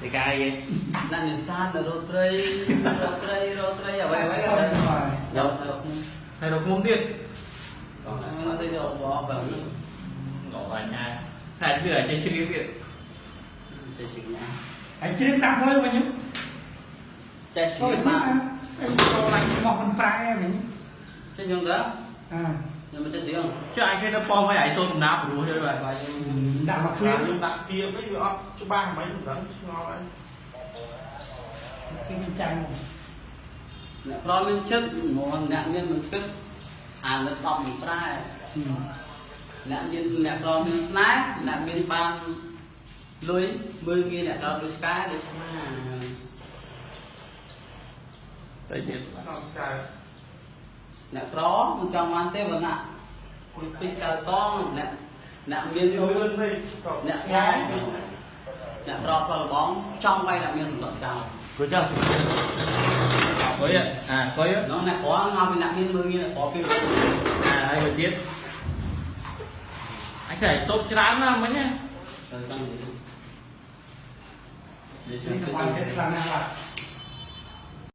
តែកាយអ្នកនេសាទនៅរត់ត្រីរត់ត្រីរត់ត្រីអ្វីអ្វីហើយយកទៅហើយរកមុំទៀតមកទៅយកបោះបើនេះងអញណាតែគឺអាចជ្រៀង ទៀតចេះជិះណាហើយជ្រៀងតាមហើយវិញចេះជិះចូលបាមកក់ស្អីចូលឡើងមកមិនប្រែវិញចេះញងទៅអាខ្ញុំមិនចេះជិះចុះអញគេទៅប៉មឲ្យឯងសូនដំណាព្រោះជួយបាទបាយយើងដាក់មកគ្គ្រារាមខ្ញុំដាក់ធៀបវិញវាអត់ច្បាស់មិនដឹងឆ្ងល់ហើយគឺវាចាំងអ្នកក្រមានចិត្តមកអ្នកមានមិនគិតអានទៅស្អប់មិនប្រែអ្នកមានអ្នកក្រមានស្នេហ៍អ្នកមានបានលុយមើលងាយអ្នកក្រដូចឆ្កែដូចឆ្មាតែទៀតអត់ចៅ អ្នកក្រមិនចង់បានទេបើណាគុយពេញកៅកងអ្នកអ្នកមានយលឿល់ននេះក៏អ្នកងាងាយយអ្នកក្រផលលបងចង់វាយអ្នកមានសម្លឹកចោលគួយចុះគួយអាគួយនោះអ្នកក្រមកពីអ្នកមានមើលងាយអ្នកក្រពីអាហើយមួយទៀតអញតែសូបច្រើនណាស់មិញណាទៅចង់និយាយនិយាយនេះទៅទៅបានចិត្តខ្លាំងណាស់បាទ